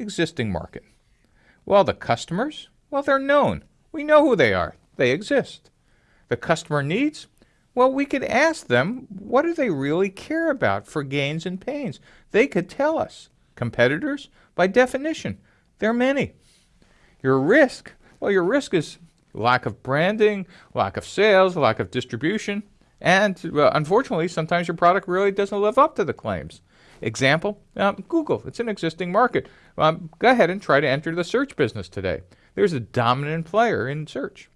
existing market. Well, the customers, well, they're known. We know who they are. They exist. The customer needs, well, we could ask them, what do they really care about for gains and pains? They could tell us. Competitors, by definition, there are many. Your risk, well, your risk is lack of branding, lack of sales, lack of distribution, and uh, unfortunately, sometimes your product really doesn't live up to the claims. Example, um, Google. It's an existing market. Um, go ahead and try to enter the search business today. There's a dominant player in search.